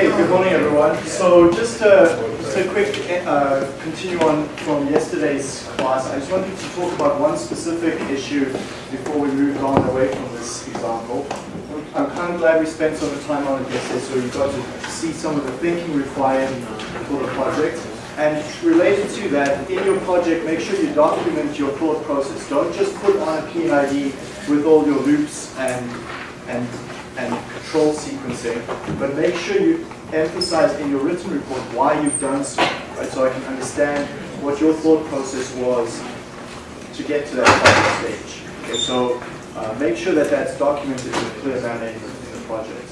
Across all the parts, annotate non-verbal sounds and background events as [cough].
Good morning everyone. So just a, just a quick uh, continue on from yesterday's class. I just wanted to talk about one specific issue before we move on away from this example. I'm kind of glad we spent some time on it yesterday so you got to see some of the thinking required for the project. And related to that, in your project, make sure you document your thought process. Don't just put on a PID with all your loops and, and and control sequencing, but make sure you emphasize in your written report why you've done so, right? So I can understand what your thought process was to get to that final stage. Okay, so uh, make sure that that's documented in a clear manner in, the project.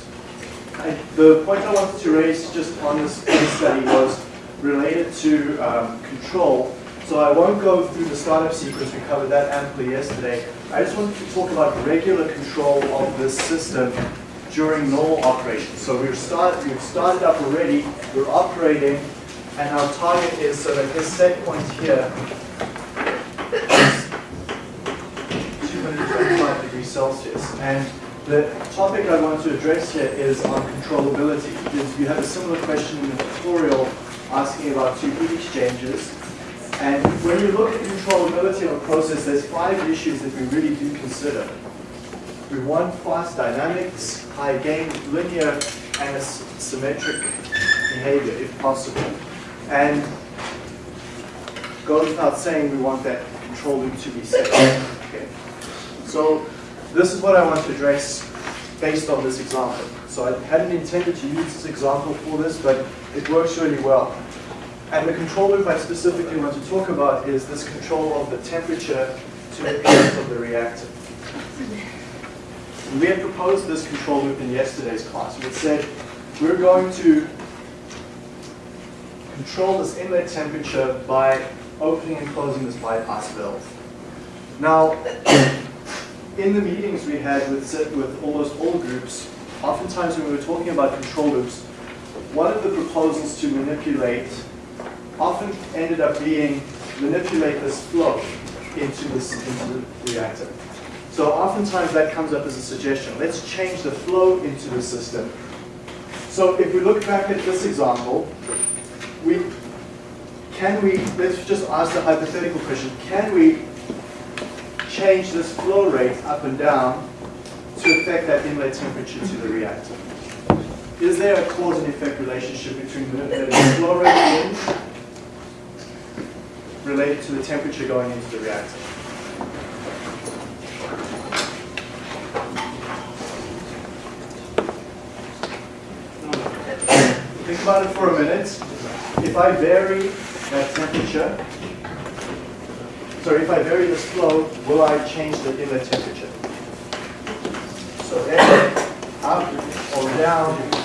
I, the point I wanted to raise just on this case study was related to um, control. So I won't go through the startup sequence, we covered that amply yesterday. I just wanted to talk about regular control of this system during normal operation. So we've started, we've started up already, we're operating, and our target is so that this set point here is 225 degrees Celsius. And the topic I want to address here is on controllability. Because you have a similar question in the tutorial asking about two heat exchangers. And when you look at the controllability of a process, there's five issues that we really do consider. We want fast dynamics, high gain, linear, and symmetric behavior if possible. And goes without saying we want that control loop to be set. Okay. So this is what I want to address based on this example. So I hadn't intended to use this example for this, but it works really well. And the control loop I specifically want to talk about is this control of the temperature to the end of the reactor. We had proposed this control loop in yesterday's class. We said we're going to control this inlet temperature by opening and closing this bypass valve. Now, in the meetings we had with, with almost all groups, oftentimes when we were talking about control loops, one of the proposals to manipulate often ended up being manipulate this flow into, this, into the reactor. So oftentimes that comes up as a suggestion. Let's change the flow into the system. So if we look back at this example, we can we, let's just ask the hypothetical question, can we change this flow rate up and down to affect that inlet temperature to the reactor? Is there a cause and effect relationship between the flow rate related to the temperature going into the reactor. Think about it for a minute. If I vary that temperature, sorry, if I vary this flow, will I change the inlet temperature? So up or down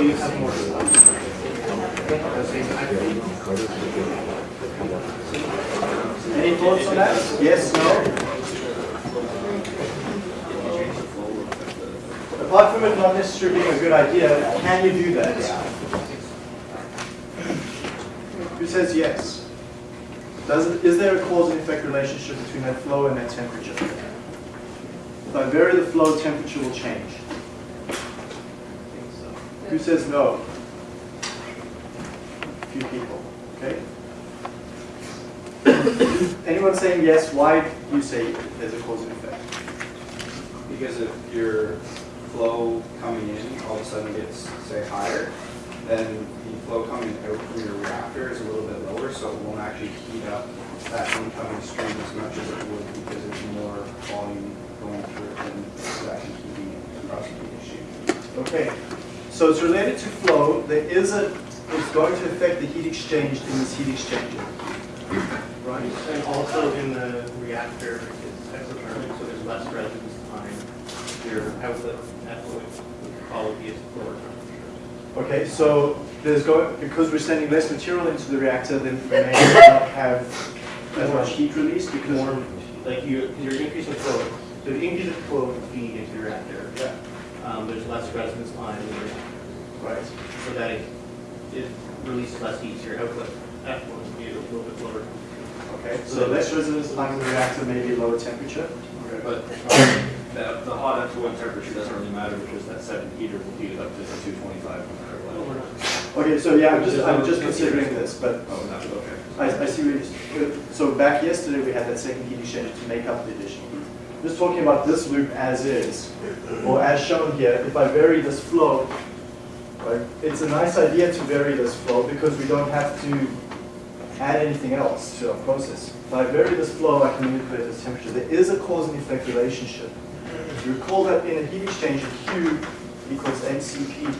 You have more Any thoughts on that? Yes, no? apart from it not necessarily being a good idea, can you do that? Who says yes? Does it, is there a cause and effect relationship between that flow and that temperature? If I vary the flow, temperature will change. Who says no? A few people. Okay? Anyone saying yes, why do you say there's a cause and effect? Because if you're flow coming in all of a sudden gets, say, higher, then the flow coming out from your reactor is a little bit lower, so it won't actually heat up that incoming stream as much as it would because there's more volume going through it than it's actually heating across the heat exchange. Okay, so it's related to flow. There is a, it's going to affect the heat exchange in this heat exchanger. Right, and also in the reactor, it's exothermic, so there's less residence time. Your outlet Okay, so there's going because we're sending less material into the reactor, then we may not have as much heat release because More, like you, you're increasing flow. So you increase of flow feed into the reactor, yeah, um, there's less residence time in the right. So that it, it releases less heat, so your output effluent will be a little bit lower. Okay, so less residence time in the reactor, maybe lower temperature. Okay. But um, the, the hot effluent temperature doesn't really matter because that second heater will heat it up to two twenty-five no matter what. Okay, so yeah, I'm just, I'm just considering this, but Oh, not, okay. I, I see what you're, so back yesterday, we had that second heat exchanger to make up the additional heat. Just talking about this loop as is, or as shown here, if I vary this flow, right, it's a nice idea to vary this flow because we don't have to add anything else to our process. If I vary this flow, I can manipulate this temperature. There is a cause and effect relationship. You recall that in a heat exchanger, Q equals mCp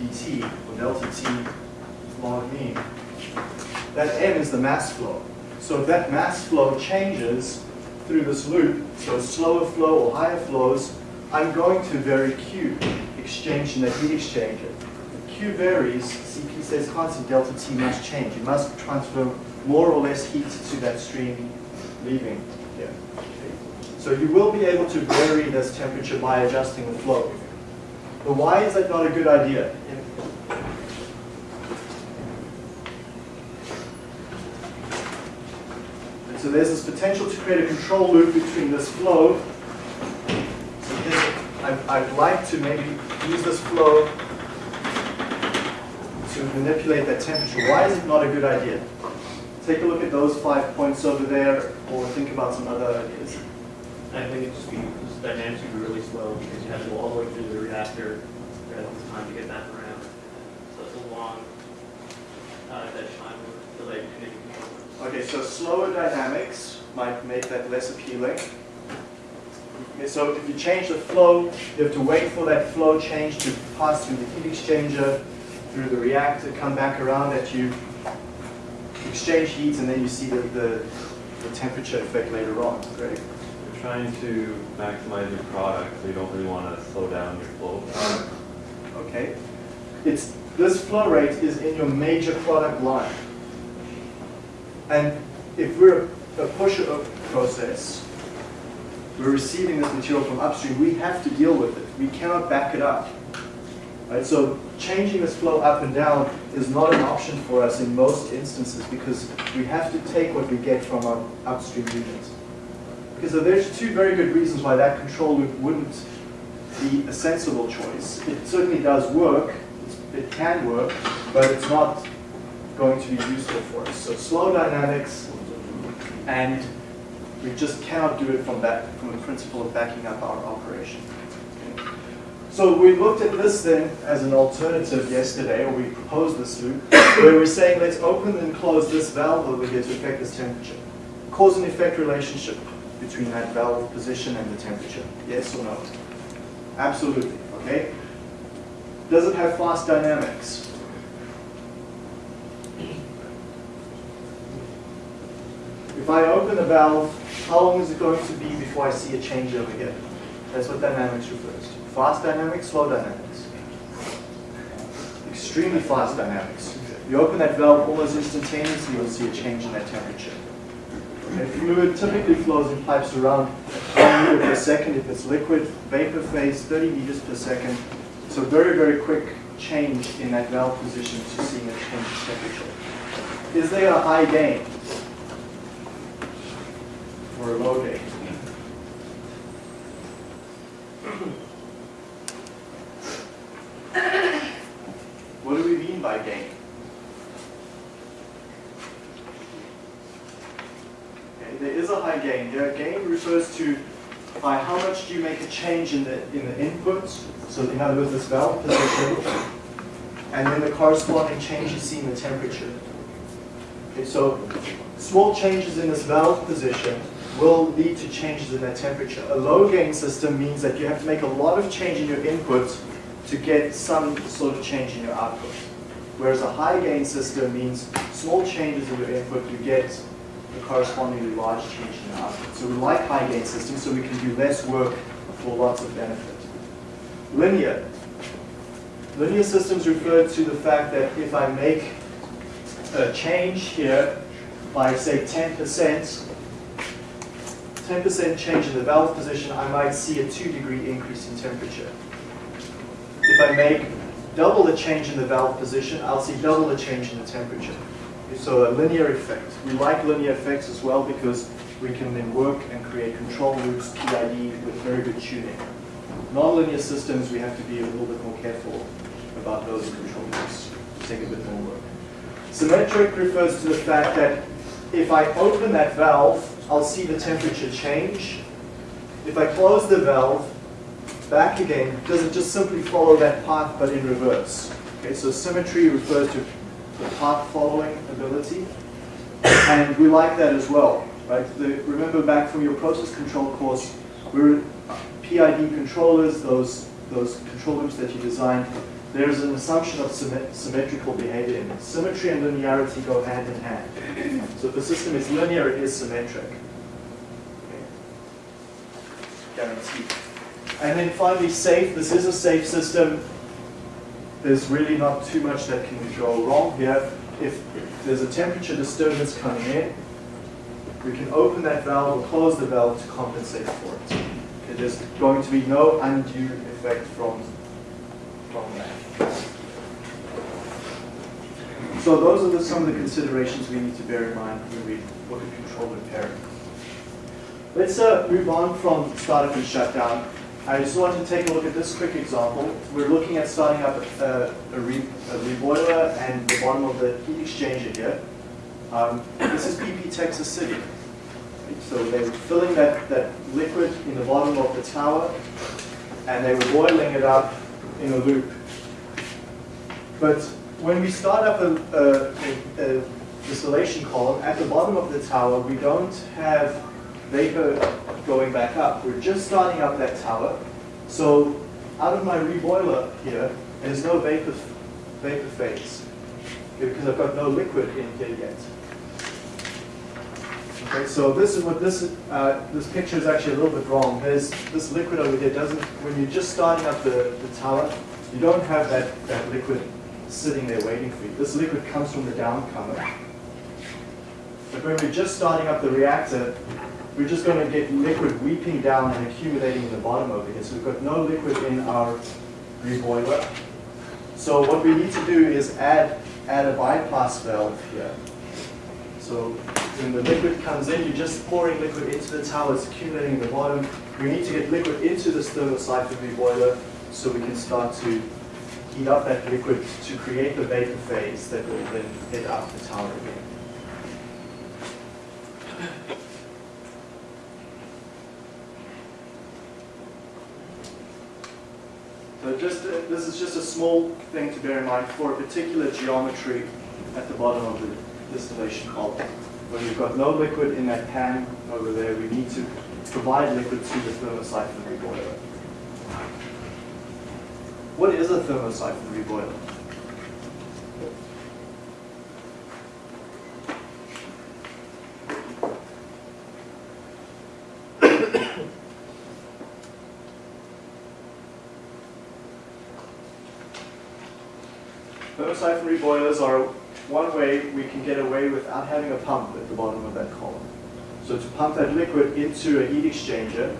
dt, or delta T log mean. That m is the mass flow. So if that mass flow changes through this loop, so slower flow or higher flows, I'm going to vary Q exchange in the heat exchanger. Q varies, Cp stays constant, delta T must change. You must transfer more or less heat to that stream leaving here. So you will be able to vary this temperature by adjusting the flow. But why is that not a good idea? And so there's this potential to create a control loop between this flow. So here's- I'd, I'd like to maybe use this flow to manipulate that temperature. Why is it not a good idea? Take a look at those five points over there, or think about some other ideas. I think it just be, this dynamics would be really slow because you have to go all the way through the reactor, rather than time to get that around. So it's a long, uh, dead time delay. Okay, so slower dynamics might make that less appealing. Okay, So if you change the flow, you have to wait for that flow change to pass through the heat exchanger, through the reactor, come back around at you, exchange heat, and then you see the, the, the temperature effect later on. Great. You're trying to maximize your product, so you don't really want to slow down your flow. Okay? It's, this flow rate is in your major product line. And if we're a pusher of process, we're receiving this material from upstream, we have to deal with it. We cannot back it up. Right? So changing this flow up and down is not an option for us in most instances because we have to take what we get from our upstream units. Okay, so there's two very good reasons why that control loop wouldn't be a sensible choice. It certainly does work, it can work, but it's not going to be useful for us. So slow dynamics, and we just cannot do it from that, from the principle of backing up our operation. So we looked at this then as an alternative yesterday, or we proposed this loop, where we're saying let's open and close this valve over here to affect this temperature. Cause and effect relationship between that valve position and the temperature, yes or no? Absolutely, okay? Does it have fast dynamics? If I open the valve, how long is it going to be before I see a change over here? That's what dynamics refers to. Fast dynamics, slow dynamics. Extremely fast dynamics. You open that valve almost instantaneously, you'll see a change in that temperature. Okay, Fluid typically flows in pipes around 1 meter per second. If it's liquid, vapor phase, 30 meters per second. So very, very quick change in that valve position to seeing a change in temperature. Is there a high gain? Or a low gain? What do we mean by gain? Okay, there is a high gain. There, gain refers to by how much do you make a change in the in the inputs. So in other words, this valve position, and then the corresponding change you see in the temperature. Okay, so small changes in this valve position will lead to changes in that temperature. A low gain system means that you have to make a lot of change in your input to get some sort of change in your output. Whereas a high gain system means small changes in your input, you get a correspondingly large change in your output. So we like high gain systems so we can do less work for lots of benefit. Linear. Linear systems refer to the fact that if I make a change here by say 10%, 10% change in the valve position, I might see a 2 degree increase in temperature. If I make double the change in the valve position, I'll see double the change in the temperature. So a linear effect. We like linear effects as well because we can then work and create control loops, PID, with very good tuning. Nonlinear systems, we have to be a little bit more careful about those control loops. Take a bit more work. Symmetric refers to the fact that if I open that valve, I'll see the temperature change. If I close the valve, back again, does it just simply follow that path but in reverse? Okay, so symmetry refers to the path following ability. And we like that as well, right? The, remember back from your process control course, we're uh, PID controllers, those, those control loops that you designed, there's an assumption of symmet symmetrical behavior. Symmetry and linearity go hand in hand. So if the system is linear, it is symmetric. Okay. Guaranteed. And then finally, safe. This is a safe system. There's really not too much that can go wrong here. If, if there's a temperature disturbance coming in, we can open that valve or close the valve to compensate for it. Okay, there's going to be no undue effect from, So those are the, some of the considerations we need to bear in mind when we look at control and pairing. Let's uh, move on from startup and shutdown. I just want to take a look at this quick example. We're looking at starting up a, a, re, a reboiler and the bottom of the heat exchanger here. Um, this is BP Texas City. So they were filling that, that liquid in the bottom of the tower and they were boiling it up in a loop. But when we start up a, a, a, distillation column, at the bottom of the tower, we don't have vapor going back up. We're just starting up that tower. So out of my reboiler here, there's no vapor, vapor phase because I've got no liquid in here yet. Okay, so this is what this uh, this picture is actually a little bit wrong. There's this liquid over here doesn't when you're just starting up the, the tower, you don't have that, that liquid sitting there waiting for you. This liquid comes from the downcomer. But when we're just starting up the reactor, we're just going to get liquid weeping down and accumulating in the bottom over here. So we've got no liquid in our reboiler. So what we need to do is add, add a bypass valve here. So when the liquid comes in, you're just pouring liquid into the tower, it's accumulating in the bottom. We need to get liquid into this thermosiphon reboiler so we can start to heat up that liquid to create the vapor phase that will then head up the tower again. So just, uh, this is just a small thing to bear in mind for a particular geometry at the bottom of the distillation column. When we've got no liquid in that pan over there, we need to provide liquid to the thermosiphon reboiler. What is a thermosiphon reboiler? [coughs] Thermosiphon reboilers are one way we can get away without having a pump at the bottom of that column. So to pump that liquid into a heat exchanger,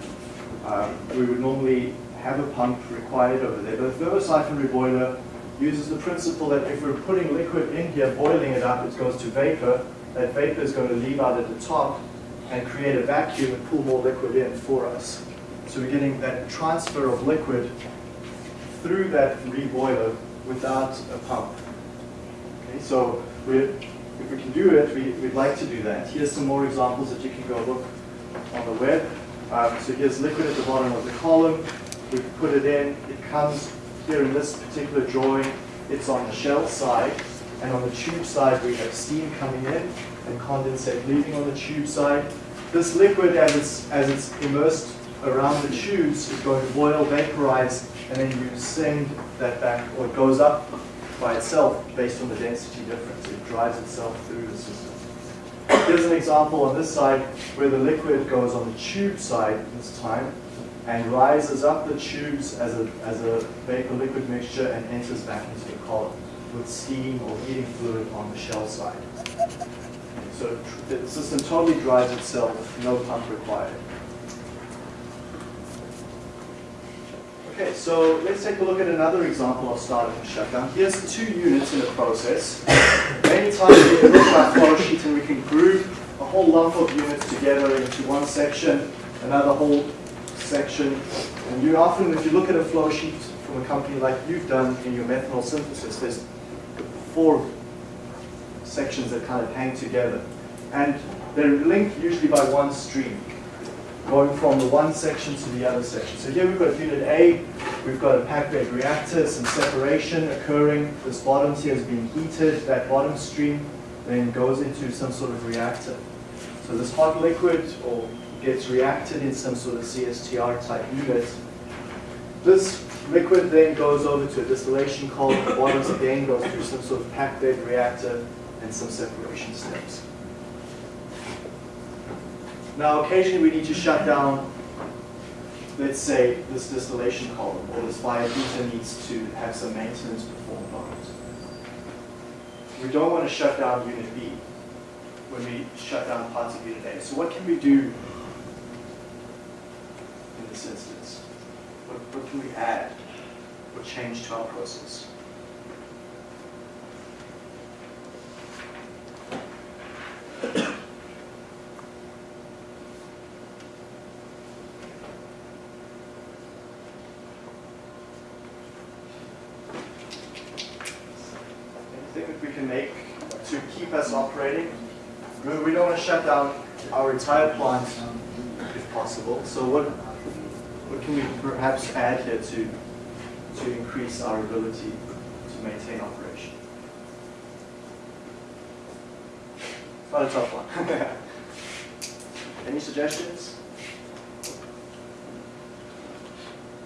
um, we would normally have a pump required over there. But a thermosiphon reboiler uses the principle that if we're putting liquid in here, boiling it up, it goes to vapor. That vapor is going to leave out at the top and create a vacuum and pull more liquid in for us. So we're getting that transfer of liquid through that reboiler without a pump. So we if we can do it, we, would like to do that. Here's some more examples that you can go look on the web. Um, so here's liquid at the bottom of the column. We put it in. It comes here in this particular drawing. It's on the shell side. And on the tube side, we have steam coming in and condensate leaving on the tube side. This liquid, as it's, as it's immersed around the tubes, is going to boil, vaporize, and then you send that back, or it goes up by itself based on the density difference. It drives itself through the system. Here's an example on this side where the liquid goes on the tube side this time and rises up the tubes as a, as a vapor liquid mixture and enters back into the column with steam or heating fluid on the shell side. So the system totally drives itself, no pump required. Okay, so let's take a look at another example of startup and shutdown. Here's two units in a process. Many times we can look at flow sheet and we can group a whole lump of units together into one section, another whole section. And you often, if you look at a flow sheet from a company like you've done in your methanol synthesis, there's four sections that kind of hang together. And they're linked usually by one stream, going from the one section to the other section. So here we've got unit A, we've got a packed bed reactor, some separation occurring. This bottom here is being heated. That bottom stream then goes into some sort of reactor. So this hot liquid or gets reacted in some sort of CSTR type unit. This liquid then goes over to a distillation column. The bottoms again goes through some sort of packed bed reactor and some separation steps. Now, occasionally we need to shut down, let's say, this distillation column, or this heater needs to have some maintenance performed on it. We don't want to shut down unit B when we shut down parts of unit A. So what can we do in this instance? What, what can we add or change to our process? Anything that we can make to keep us operating? We we don't want to shut down our entire plant if possible. So what, what can we perhaps add here to, to increase our ability to maintain operation? Not a tough one. [laughs] Any suggestions?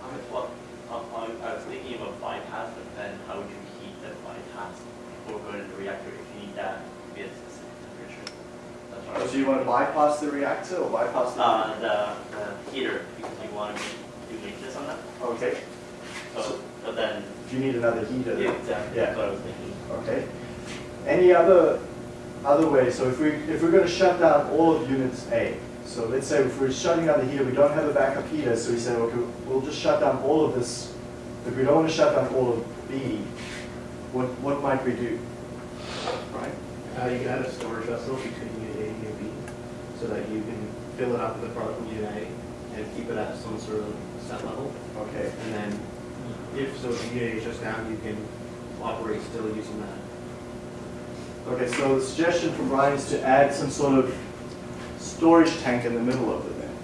I was, well, I, I- I was thinking about bypass, but then how would you heat the bypass before going to the reactor if you need that to be at a specific temperature? That's what I Oh, was So you want to bypass the reactor or bypass the? Uh, the, the heater, because you want to do maintenance on that, Okay, so, but then, do you need another heater? yeah, exactly, Yeah. that's what I was thinking. Okay. Any other, other way? So if we, if we're going to shut down all of unit A, so let's say if we're shutting down the heater, we don't have a backup heater, so we say, okay, we'll just shut down all of this, but we don't want to shut down all of B, what, what might we do? Right? Uh, you can add a storage vessel between unit A and unit B, so that you can fill it up with the product from unit A and keep it at some sort of set level. Okay. And then if so, if unit A shuts down, you can operate still using that. Okay, so the suggestion from Brian is to add some sort of storage tank in the middle of it then.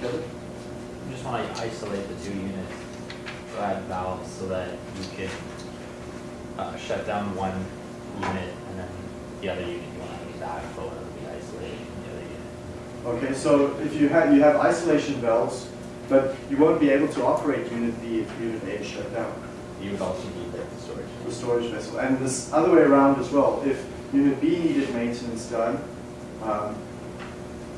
Kevin? You just want to isolate the two units, so add valves so that you can uh, shut down one unit and then the other unit you want to have backflow and it'll be isolated from the other unit. Okay, so if you have, you have isolation valves, but you won't be able to operate unit B if unit A is shut down. You would also need the storage. the storage vessel. And this other way around as well. If unit B needed maintenance done, um,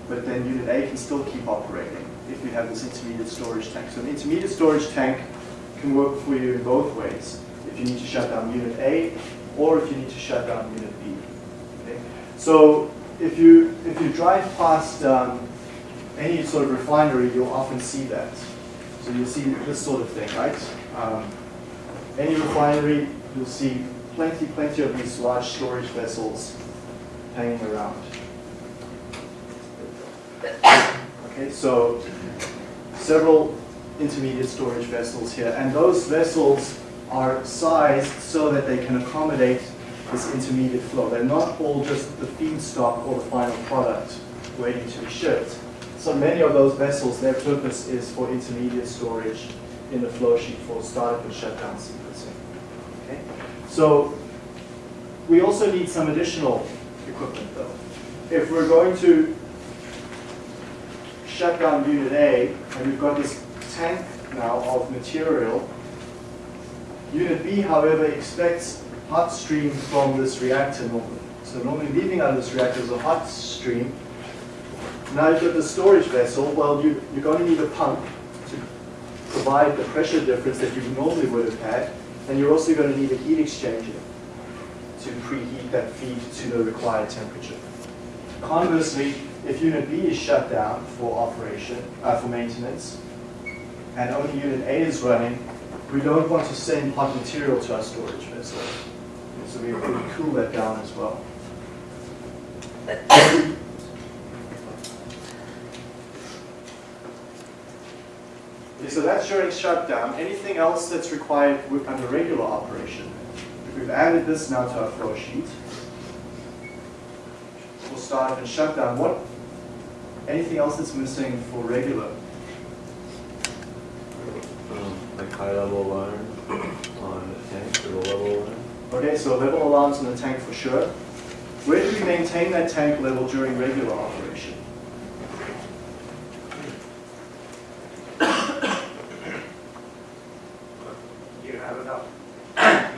but then unit A can still keep operating if you have this intermediate storage tank. So an intermediate storage tank can work for you in both ways. If you need to shut down unit A or if you need to shut down unit B. Okay? So if you, if you drive past um, any sort of refinery, you'll often see that. So you'll see this sort of thing, right? Um, any refinery, you'll see plenty, plenty of these large storage vessels hanging around. Okay, so several intermediate storage vessels here, and those vessels are sized so that they can accommodate this intermediate flow. They're not all just the feedstock or the final product waiting to be shipped. So many of those vessels, their purpose is for intermediate storage in the flow sheet for startup and shutdown sequencing. Okay? So we also need some additional equipment though. If we're going to shut down unit A and we've got this tank now of material, unit B, however, expects hot stream from this reactor normally. So normally leaving out of this reactor is a hot stream. Now you've got the storage vessel, well, you, you're going to need a pump to provide the pressure difference that you normally would have had, and you're also going to need a heat exchanger. to preheat that feed to the required temperature. Conversely, if unit B is shut down for operation, uh, for maintenance, and only unit A is running, we don't want to send hot material to our storage vessel. So we we cool that down as well. Okay, so that's during shutdown. Anything else that's required with- under regular operation? If we've added this now to our flow sheet, we'll start and shutdown. What, anything else that's missing for regular? Um, like high level alarm on the tank or the level alarm. Okay, so level alarms in the tank for sure. Where do we maintain that tank level during regular operation? [coughs] You have enough,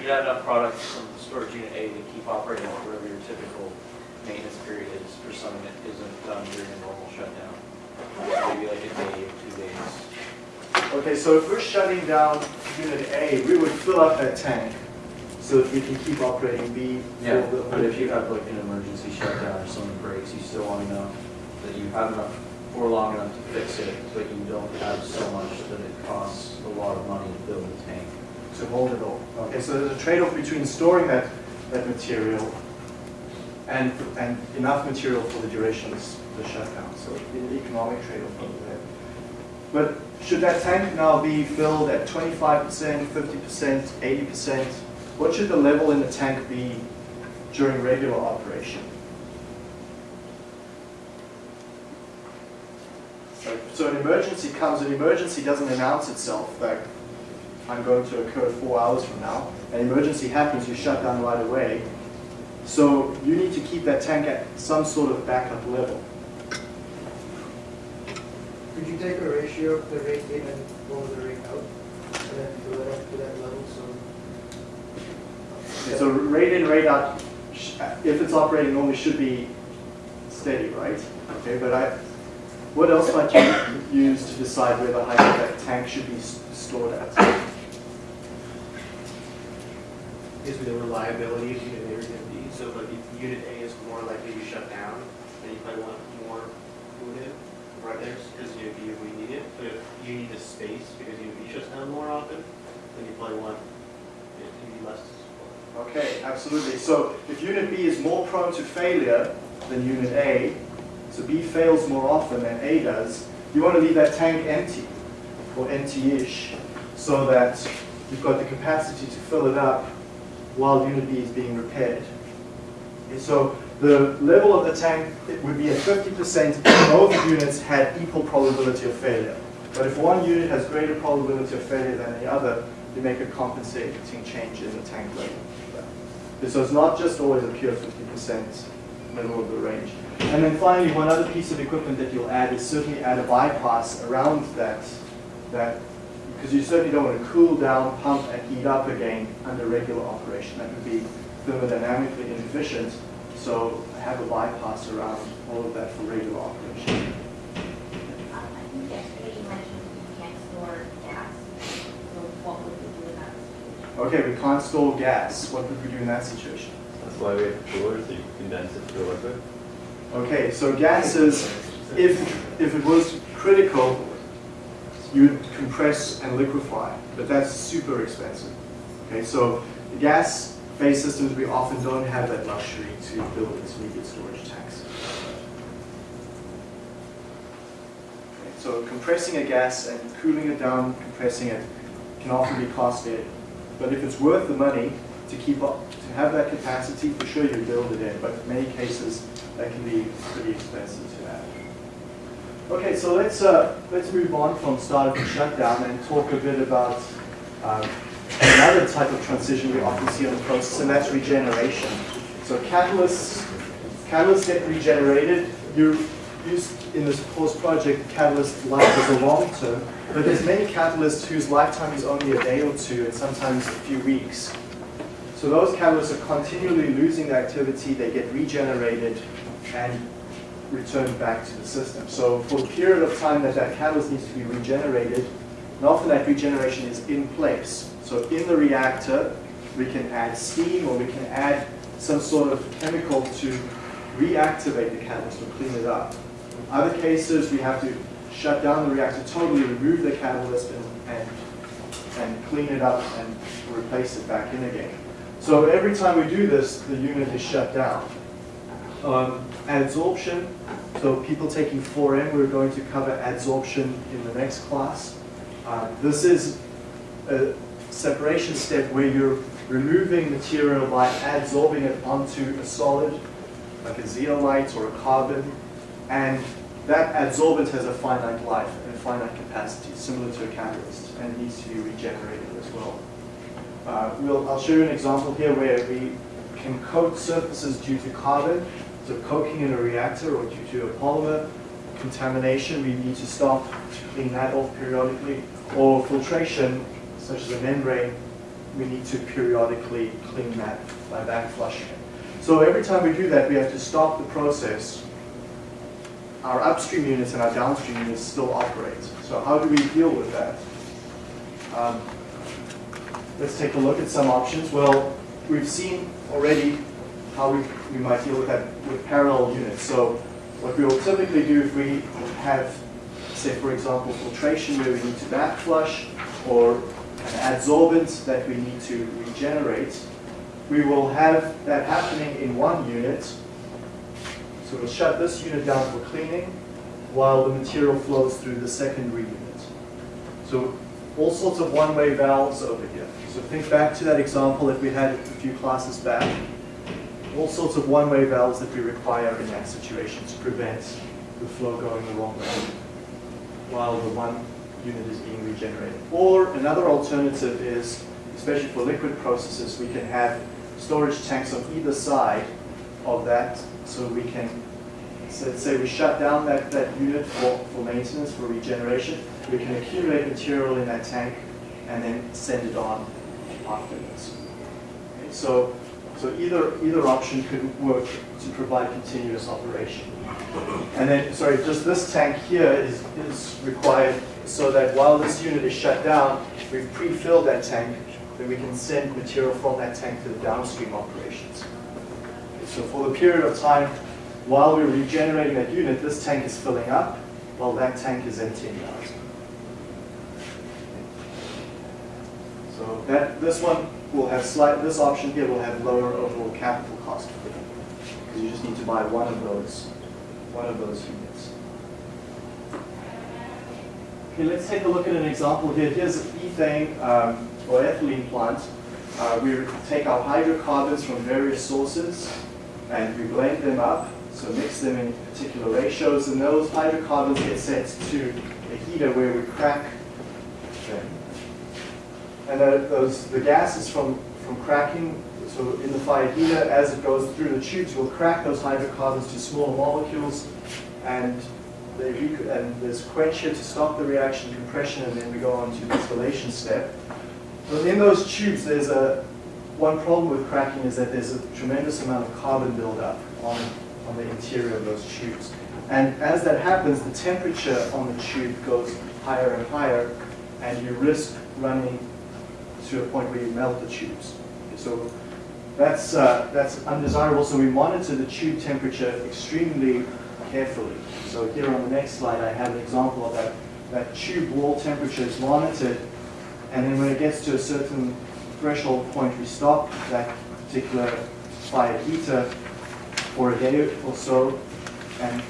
you have enough product from storage unit A to keep operating whatever your typical maintenance period is for something that isn't done during a normal shutdown. Maybe like a day or two days. Okay, so if we're shutting down unit A, we would fill up that tank so if you can keep operating B for Yeah, the. but if you have like an emergency shutdown or something breaks, you still want to know that you have enough for long enough to fix it, but you don't have so much that it costs a lot of money to build the tank. to hold it all. Okay, so there's a trade-off between storing that, that material and, and enough material for the duration of the shutdown, so an economic trade-off over there. But should that tank now be filled at 25%, 50%, 80%? What should the level in the tank be during regular operation? So- So an emergency comes, an emergency doesn't announce itself, like, I'm going to occur four hours from now. An emergency happens, you shut down right away. So you need to keep that tank at some sort of backup level. Could you take a ratio of the rate in and over the rate out? And then fill it up to that level, so. Rate in, rate out, if it's operating normally should be steady, right? Okay, but I, what else might you use to decide where the height of that tank should be stored at? is the reliability of unit A or unit B. So like if unit A is more likely to shut down, then you probably want more fluid right there, because unit B if we need it. But if you need the space because unit B shuts down more often, then you probably want it to be less. Okay, absolutely. So if unit B is more prone to failure than unit A, so B fails more often than A does, you want to leave that tank empty or empty-ish so that you've got the capacity to fill it up while unit B is being repaired. So the level of the tank it would be at 50% if both units had equal probability of failure. But if one unit has greater probability of failure than the other, you make a compensating change in the tank level. So it's not just always a pure 50% middle of the range. And then finally, one other piece of equipment that you'll add is certainly add a bypass around that, that because you certainly don't want to cool down, pump, and heat up again under regular operation. That would be thermodynamically inefficient. So have a bypass around all of that for regular operation. Um, I think yesterday you mentioned you can't store gas, so what would we do in that situation? Okay, we can't store gas. What would we do in that situation? That's why we have coolers, so you condense it to a liquid. Okay, so gases, if, if it was critical, you'd compress and liquefy, but that's super expensive. Okay, so the gas-based systems, we often don't have that luxury to build intermediate storage tanks. Okay, So compressing a gas and cooling it down, compressing it, can often be costly. But if it's worth the money to keep up, to have that capacity, for sure you build it in. But in many cases, that can be pretty expensive to add. Okay, so let's uh, let's move on from startup and shutdown and talk a bit about um, another type of transition we often see on the process, and that's regeneration. So catalysts catalysts get regenerated. You use in this course project catalyst life as a long term, but there's many catalysts whose lifetime is only a day or two, and sometimes a few weeks. So those catalysts are continually losing their activity, they get regenerated and returned back to the system. So for a period of time that that catalyst needs to be regenerated, and often that regeneration is in place. So in the reactor, we can add steam or we can add some sort of chemical to reactivate the catalyst or clean it up. Other cases, we have to shut down the reactor totally, remove the catalyst and, and, and clean it up and replace it back in again. So every time we do this, the unit is shut down. Um, adsorption, so people taking 4M, we're going to cover adsorption in the next class. Uh, this is a separation step where you're removing material by adsorbing it onto a solid, like a zeolite or a carbon, and that adsorbent has a finite life and a finite capacity, similar to a catalyst, and needs to be regenerated as well. Uh, we'll, I'll show you an example here where we can coat surfaces due to carbon, so coking in a reactor or due to a polymer contamination, we need to stop to clean that off periodically, or filtration, such as a membrane, we need to periodically clean that by back flushing it. So every time we do that, we have to stop the process. Our upstream units and our downstream units still operate. So how do we deal with that? Um, let's take a look at some options. Well, we've seen already how we, we might deal with that with parallel units. So what we will typically do if we have, say for example, filtration where we need to back flush or an adsorbent that we need to regenerate, we will have that happening in one unit. So we'll shut this unit down for cleaning while the material flows through the secondary unit. So all sorts of one-way valves over here. So think back to that example that we had a few classes back. All sorts of one-way valves that we require in that situation to prevent the flow going the wrong way while the one unit is being regenerated. Or another alternative is, especially for liquid processes, we can have storage tanks on either side of that so we can, so say we shut down that, that unit for, for maintenance, for regeneration, we can accumulate material in that tank and then send it on afterwards. Okay, so, so either, either option could work to provide continuous operation. And then, sorry, just this tank here is, is required so that while this unit is shut down, we've pre-filled that tank, then we can send material from that tank to the downstream operations. So for the period of time while we're regenerating that unit, this tank is filling up, while that tank is emptying out. So that this one will have slight, this option here will have lower overall capital cost for. Because you just need to buy one of those, one of those units. Okay, let's take a look at an example here. Here's an ethane um, or ethylene plant. Uh, we take our hydrocarbons from various sources and we blend them up, so mix them in particular ratios, and those hydrocarbons get sent to a heater where we crack them. And those, the gases from, from cracking, so in the fire heater, as it goes through the tubes, will crack those hydrocarbons to smaller molecules, and they and there's quencher to stop the reaction, compression, and then we go on to the distillation step. But in those tubes, there's a one problem with cracking is that there's a tremendous amount of carbon buildup on, on the interior of those tubes. And as that happens, the temperature on the tube goes higher and higher, and you risk running to a point where you melt the tubes. So that's, uh, that's undesirable, so we monitor the tube temperature extremely carefully. So here on the next slide, I have an example of that. That tube wall temperature is monitored, and then when it gets to a certain threshold point, we stop that particular fire heater for a day or so and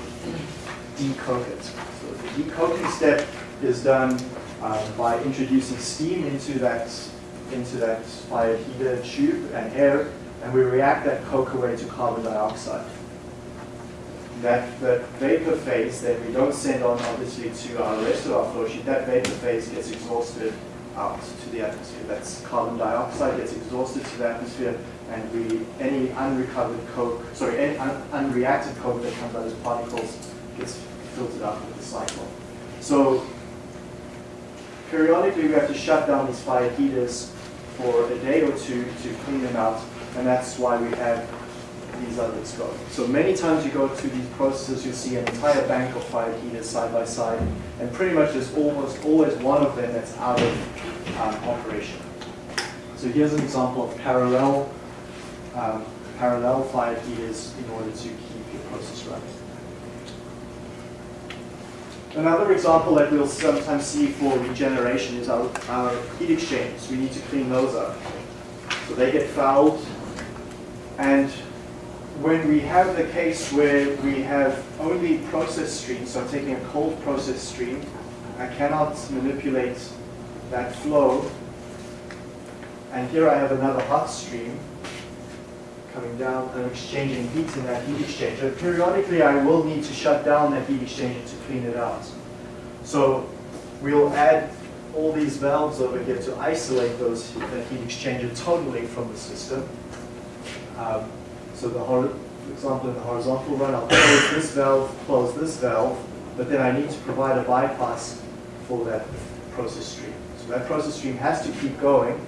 decoke it. So the decoking step is done uh, by introducing steam into that into that fire heater tube and air, and we react that coke away to carbon dioxide. That, that vapor phase that we don't send on obviously to our rest of our flow sheet, that vapor phase gets exhausted out to the atmosphere. That's carbon dioxide gets exhausted to the atmosphere, and we any unrecovered coke, sorry, any un, unreacted coke that comes out as particles gets filtered out with the cyclone. So periodically we have to shut down these fire heaters for a day or two to clean them out, and that's why we have these others go. So many times you go to these processes, you see an entire bank of fire heaters side by side, and pretty much there's almost always one of them that's out of um, operation. So here's an example of parallel um, parallel fire heaters in order to keep your process running. Another example that we'll sometimes see for regeneration is our, our heat exchangers. We need to clean those up. So they get fouled. And when we have the case where we have only process streams, so I'm taking a cold process stream, I cannot manipulate that flow. And here I have another hot stream coming down and exchanging heat in that heat exchanger. Periodically, I will need to shut down that heat exchanger to clean it out. So we'll add all these valves over here to isolate those that heat exchanger totally from the system. Um, so the for example, in the horizontal run, I'll close this valve, close this valve, but then I need to provide a bypass for that process stream. So that process stream has to keep going.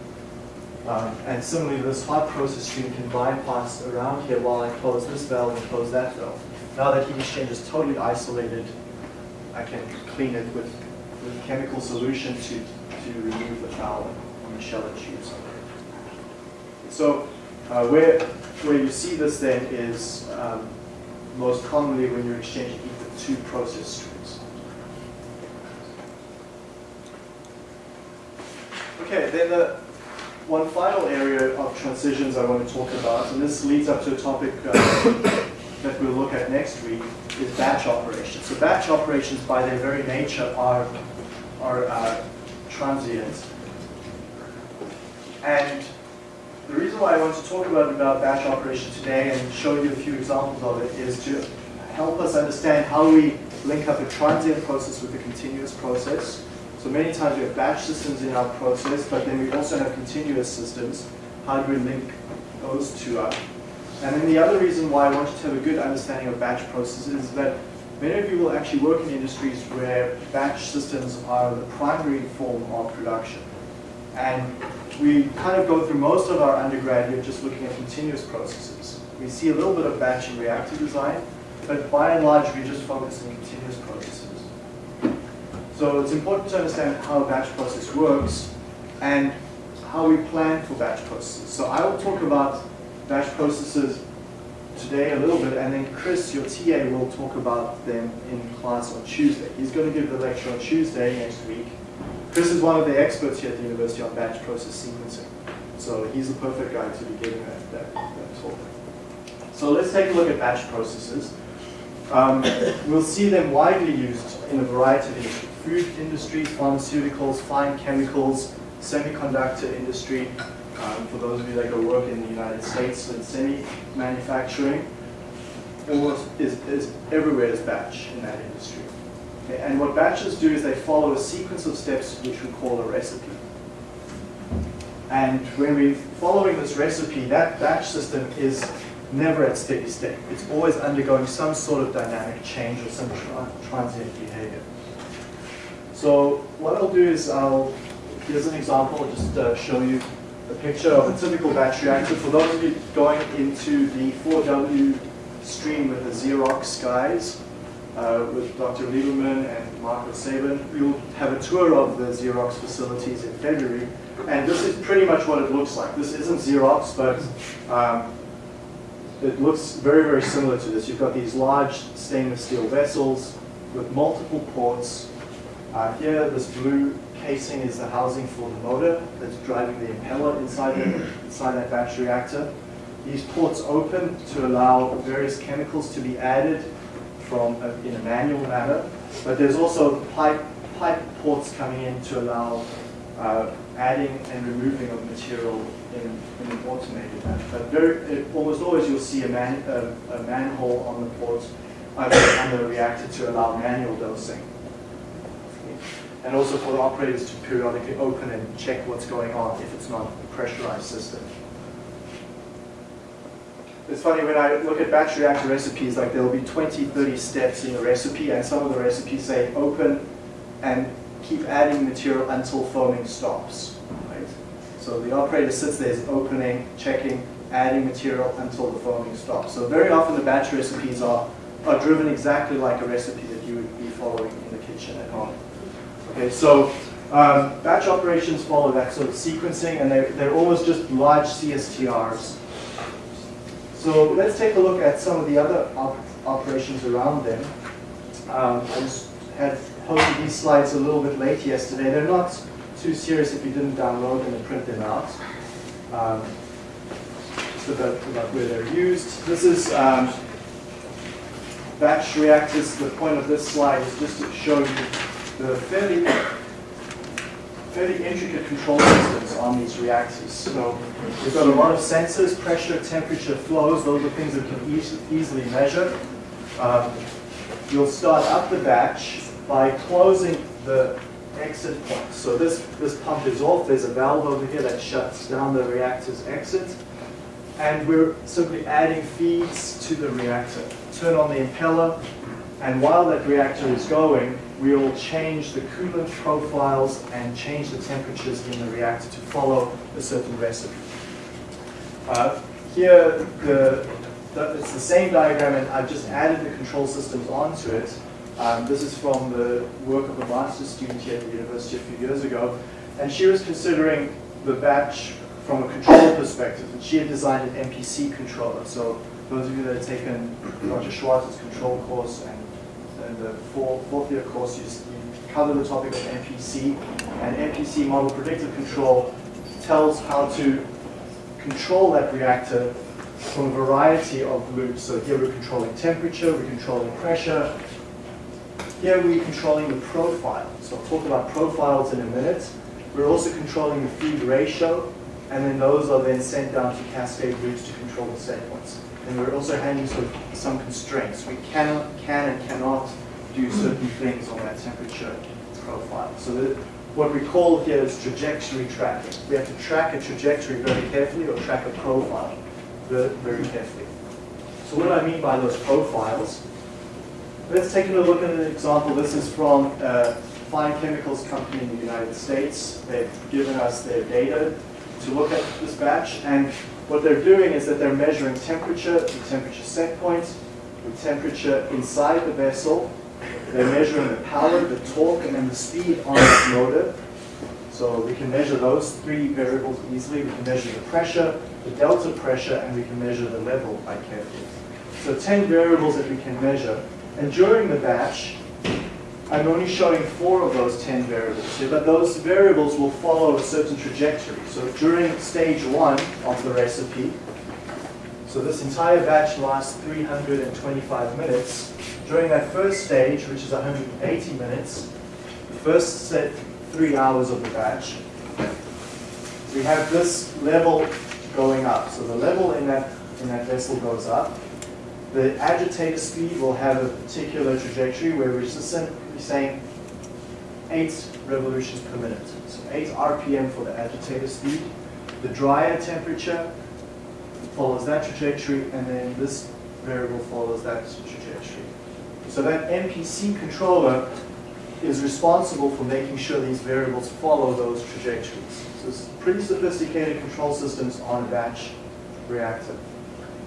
Um, and similarly, this hot process stream can bypass around here while I close this valve and close that valve. Now that heat exchange is totally isolated, I can clean it with, with chemical solution to, to remove the foul on the shell and tubes. So uh, where, where you see this then is um, most commonly when you're exchanging heat two process streams. Okay, then the one final area of transitions I want to talk about, and this leads up to a topic uh, [coughs] that we'll look at next week, is batch operations. So batch operations by their very nature are, are uh, transient. And the reason why I want to talk about, about batch operation today and show you a few examples of it is to help us understand how we link up a transient process with a continuous process. So many times we have batch systems in our process, but then we also have continuous systems. How do we link those two up? And then the other reason why I want you to have a good understanding of batch processes is that many of you will actually work in industries where batch systems are the primary form of production. And we kind of go through most of our undergrad here just looking at continuous processes. We see a little bit of batch and reactor design, but by and large we just focus on continuous processes. So it's important to understand how a batch process works and how we plan for batch processes. So I will talk about batch processes today a little bit, and then Chris, your TA, will talk about them in class on Tuesday. He's going to give the lecture on Tuesday next week. Chris is one of the experts here at the University on batch process sequencing. So he's the perfect guy to be giving that, that, that talk. So let's take a look at batch processes. Um, we'll see them widely used in a variety of industries. Food industries, pharmaceuticals, fine chemicals, semiconductor industry, um, for those of you that go work in the United States in semi-manufacturing, almost is, is everywhere is batch in that industry. And what batches do is they follow a sequence of steps which we call a recipe. And when we're following this recipe, that batch system is never at steady state. It's always undergoing some sort of dynamic change or some tra transient behavior. So what I'll do is I'll, here's an example, I'll just uh, show you a picture of a typical batch reactor. For those of you going into the 4W stream with the Xerox guys, uh, with Dr. Lieberman and Marco Sabin, we'll have a tour of the Xerox facilities in February. And this is pretty much what it looks like. This isn't Xerox, but um, it looks very, very similar to this. You've got these large stainless steel vessels with multiple ports. Uh, here, this blue casing is the housing for the motor that's driving the impeller inside, the, inside that batch reactor. These ports open to allow various chemicals to be added from a, in a manual manner, but there's also pipe, pipe ports coming in to allow uh, adding and removing of material in, in an automated manner. But very, it, almost always you'll see a, man, a, a manhole on the port uh, on the reactor to allow manual dosing and also for the operators to periodically open and check what's going on if it's not a pressurized system. It's funny, when I look at batch reactor recipes, like there'll be 20, 30 steps in a recipe, and some of the recipes say open and keep adding material until foaming stops. Right? So the operator sits there, is opening, checking, adding material until the foaming stops. So very often the batch recipes are, are driven exactly like a recipe that you would be following in the kitchen at home. Okay, so um, batch operations follow that sort of sequencing, and they're, they're always just large CSTRs. So let's take a look at some of the other op operations around them. Um, I just had posted these slides a little bit late yesterday. They're not too serious if you didn't download them and print them out. Um, just about, about where they're used. This is um, batch reactors. The point of this slide is just to show you the fairly fairly intricate control systems on these reactors. So we've got a lot of sensors, pressure, temperature, flows. Those are things that can eas easily measure. Um, you'll start up the batch by closing the exit point. So this, this pump is off. There's a valve over here that shuts down the reactor's exit. And we're simply adding feeds to the reactor. Turn on the impeller, and while that reactor is going, we'll change the coolant profiles and change the temperatures in the reactor to follow a certain recipe. Uh, here, the, the, it's the same diagram, and I've just added the control systems onto it. Um, this is from the work of a master's student here at the university a few years ago, and she was considering the batch from a control perspective, and she had designed an MPC controller. So those of you that have taken Roger Schwartz's control course and in the fourth, fourth year course, you, you cover the topic of MPC. And MPC, model predictive control, tells how to control that reactor from a variety of loops. So here we're controlling temperature, we're controlling pressure. Here we're controlling the profile. So I'll talk about profiles in a minute. We're also controlling the feed ratio, and then those are then sent down to cascade loops to control the set points. And we're also handling sort of some constraints. We cannot, can and cannot do certain things on that temperature profile. So that what we call here is trajectory tracking. We have to track a trajectory very carefully or track a profile very carefully. So what do I mean by those profiles? Let's take a look at an example. This is from a fine chemicals company in the United States. They've given us their data to look at this batch. And what they're doing is that they're measuring temperature, the temperature set point, the temperature inside the vessel. They're measuring the power, the torque, and then the speed on this motor. So we can measure those three variables easily. We can measure the pressure, the delta pressure, and we can measure the level quite carefully. So 10 variables that we can measure. And during the batch, I'm only showing four of those 10 variables here, but those variables will follow a certain trajectory. So during stage one of the recipe, so this entire batch lasts 325 minutes. During that first stage, which is 180 minutes, the first set three hours of the batch, we have this level going up. So the level in that, in that vessel goes up. The agitator speed will have a particular trajectory where simply saying 8 revolutions per minute. So 8 RPM for the agitator speed. The dryer temperature follows that trajectory, and then this variable follows that trajectory. So that MPC controller is responsible for making sure these variables follow those trajectories. So it's pretty sophisticated control systems on a batch reactor.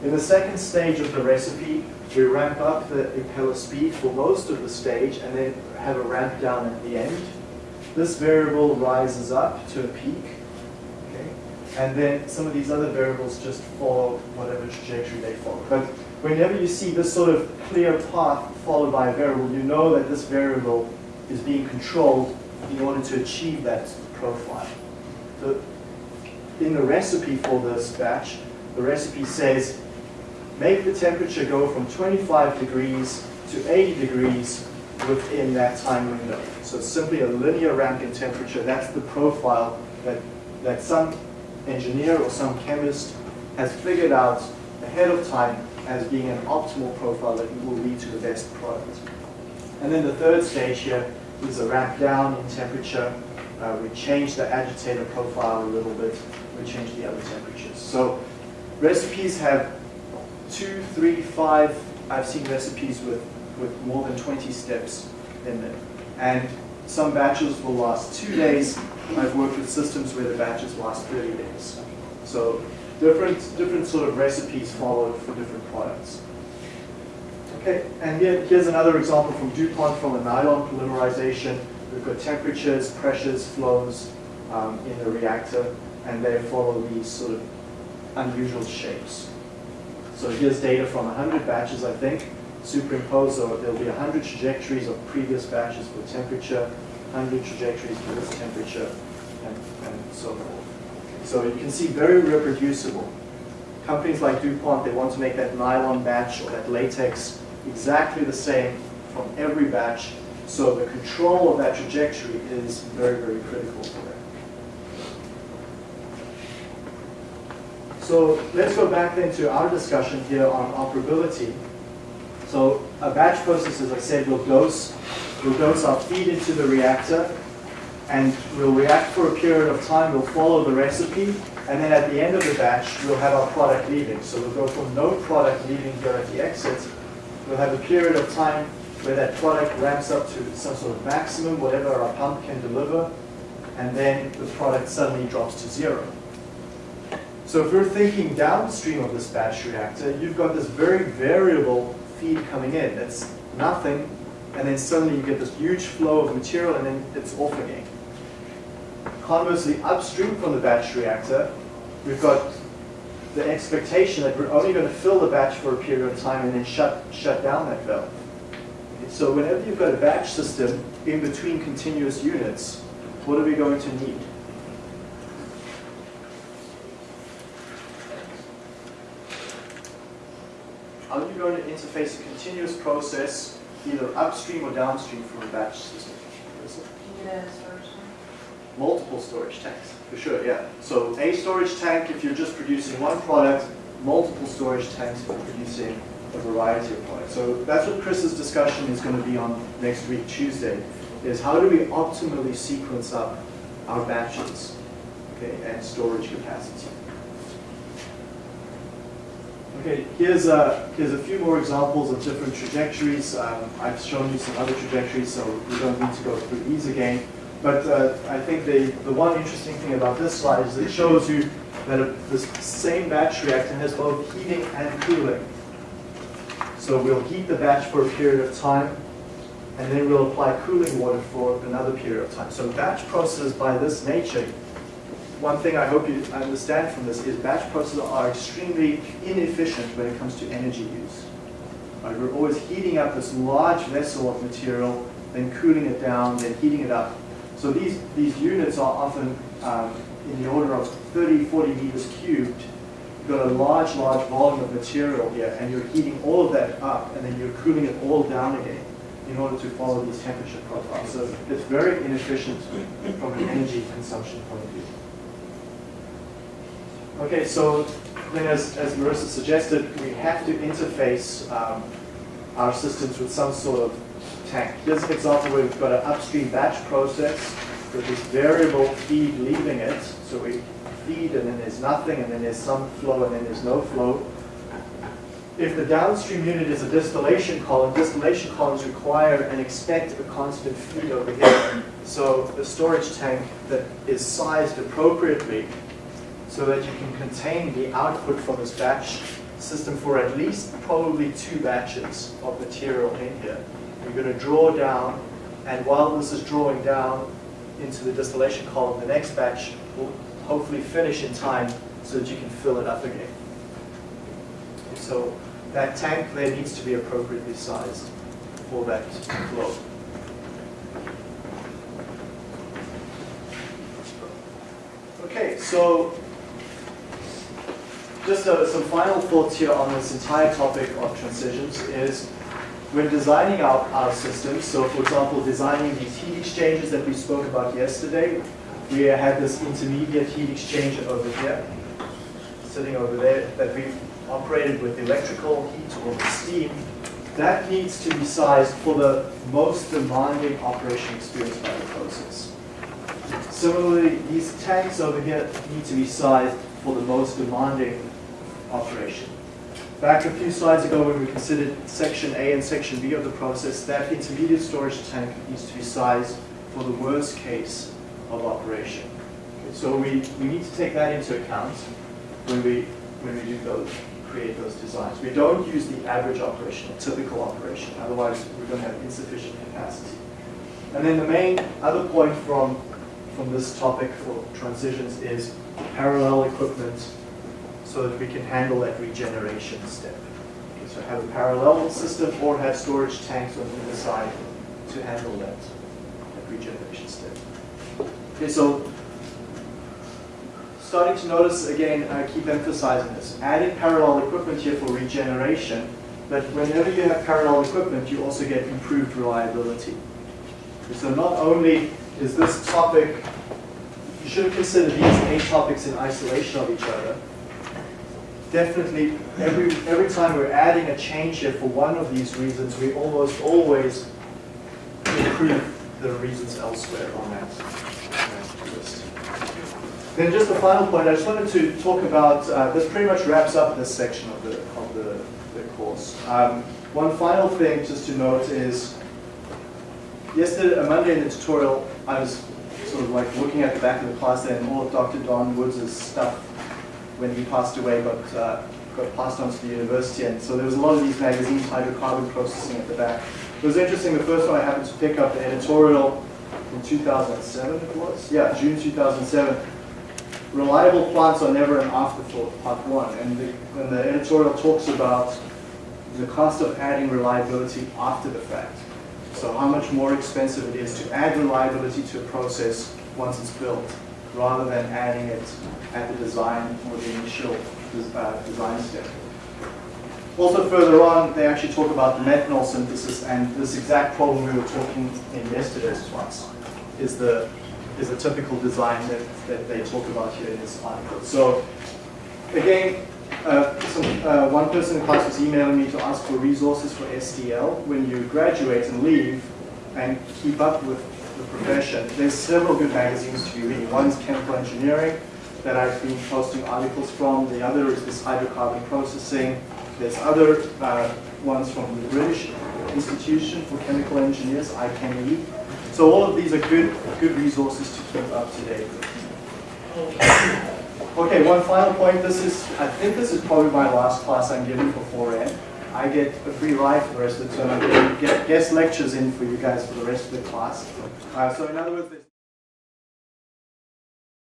In the second stage of the recipe, we ramp up the impeller speed for most of the stage and then have a ramp down at the end. This variable rises up to a peak, okay? And then some of these other variables just follow whatever trajectory they follow. But whenever you see this sort of clear path followed by a variable, you know that this variable is being controlled in order to achieve that profile. So in the recipe for this batch, the recipe says make the temperature go from 25 degrees to 80 degrees within that time window. So it's simply a linear ramp in temperature. That's the profile that, that some engineer or some chemist has figured out ahead of time as being an optimal profile that will lead to the best product. And then the third stage here is a ramp down in temperature. Uh, we change the agitator profile a little bit. We change the other temperatures. So recipes have two, three, five, I've seen recipes with, with more than 20 steps in them. And some batches will last two days. I've worked with systems where the batches last 30 days. So different, different sort of recipes followed for different products. Okay, and here, here's another example from DuPont from a nylon polymerization. We've got temperatures, pressures, flows um, in the reactor, and they follow these sort of unusual shapes. So here's data from 100 batches, I think, superimposed, so there'll be 100 trajectories of previous batches for temperature, 100 trajectories for this temperature, and, and so forth. So you can see very reproducible. Companies like DuPont, they want to make that nylon batch or that latex exactly the same from every batch, so the control of that trajectory is very, very critical for them. So let's go back then to our discussion here on operability. So a batch process, as I said, will dose, will dose our feed into the reactor, and we'll react for a period of time, we'll follow the recipe, and then at the end of the batch, we'll have our product leaving. So we'll go from no product leaving here at the exit, we'll have a period of time where that product ramps up to some sort of maximum, whatever our pump can deliver, and then the product suddenly drops to zero. So if you're thinking downstream of this batch reactor, you've got this very variable feed coming in. It's nothing, and then suddenly you get this huge flow of material, and then it's off again. Conversely, upstream from the batch reactor, we've got the expectation that we're only going to fill the batch for a period of time and then shut, shut down that valve. So whenever you've got a batch system in between continuous units, what are we going to need? How are you going to interface a continuous process either upstream or downstream from a batch system? Can you get a storage tank? Multiple storage tanks, for sure, yeah. So a storage tank if you're just producing one product, multiple storage tanks for producing a variety of products. So that's what Chris's discussion is going to be on next week, Tuesday, is how do we optimally sequence up our batches, okay, and storage capacity. Okay, here's a, here's a few more examples of different trajectories. Um, I've shown you some other trajectories, so we don't need to go through these again. But uh, I think the, the one interesting thing about this slide is it shows you that a, this same batch reactor has both heating and cooling. So we'll heat the batch for a period of time, and then we'll apply cooling water for another period of time. So batch processes by this nature, one thing I hope you understand from this is batch processes are extremely inefficient when it comes to energy use. Right, we're always heating up this large vessel of material, then cooling it down, then heating it up. So these, these units are often um, in the order of 30, 40 meters cubed. You've got a large, large volume of material here, and you're heating all of that up, and then you're cooling it all down again in order to follow these temperature profiles. So it's very inefficient from an energy consumption point of view. Okay, so then as, as Marissa suggested, we have to interface um, our systems with some sort of tank. Here's an example where we've got an upstream batch process with this variable feed leaving it. So we feed and then there's nothing and then there's some flow and then there's no flow. If the downstream unit is a distillation column, distillation columns require and expect a constant feed over here. So the storage tank that is sized appropriately so that you can contain the output from this batch system for at least probably two batches of material in here. You're going to draw down, and while this is drawing down into the distillation column, the next batch will hopefully finish in time so that you can fill it up again. So that tank there needs to be appropriately sized for that flow. Okay, so just uh, some final thoughts here on this entire topic of transitions is when designing our, our systems, so for example, designing these heat exchangers that we spoke about yesterday, we had this intermediate heat exchanger over here, sitting over there, that we operated with electrical heat or steam. That needs to be sized for the most demanding operation experienced by the process. Similarly, these tanks over here need to be sized for the most demanding operation. Back a few slides ago when we considered section A and section B of the process, that intermediate storage tank needs to be sized for the worst case of operation. So we, we need to take that into account when we, when we do those, create those designs. We don't use the average operation, a typical operation, otherwise we're going to have insufficient capacity. And then the main other point from, from this topic for transitions is parallel equipment so that we can handle that regeneration step. Okay, so have a parallel system or have storage tanks on either side to handle that, that regeneration step. Okay, so starting to notice again, I keep emphasizing this, adding parallel equipment here for regeneration, but whenever you have parallel equipment, you also get improved reliability. So not only is this topic, you shouldn't consider these eight topics in isolation of each other. Definitely, every, every time we're adding a change here for one of these reasons, we almost always improve the reasons elsewhere on that, list. Then just the final point, I just wanted to talk about, uh, this pretty much wraps up this section of the, of the, the course. Um, one final thing just to note is, yesterday, uh, Monday in the tutorial, I was sort of like looking at the back of the class there and all of Dr. Don Woods' stuff when he passed away got, uh, got passed on to the university. And so there was a lot of these magazines, hydrocarbon processing at the back. It was interesting, the first one I happened to pick up, the editorial in 2007 it was? Yeah, June 2007. Reliable plants are never an afterthought, part one. And the, and the editorial talks about the cost of adding reliability after the fact. So how much more expensive it is to add reliability to a process once it's built, rather than adding it at the design or the initial uh, design step. Also further on, they actually talk about methanol synthesis and this exact problem we were talking in yesterday's class is the, is the typical design that, that they talk about here in this article. So again, uh, uh, one person in class was emailing me to ask for resources for STL. When you graduate and leave and keep up with the profession, there's several good magazines to be reading. One's Chemical Engineering that I've been posting articles from. The other is this hydrocarbon processing. There's other uh, ones from the British Institution for Chemical Engineers, IChemE. So all of these are good, good resources to keep up to date. Okay, one final point. This is, I think this is probably my last class I'm giving for 4N. I get a free ride for the rest of the term. I'm getting guest lectures in for you guys for the rest of the class. Uh, so in other words,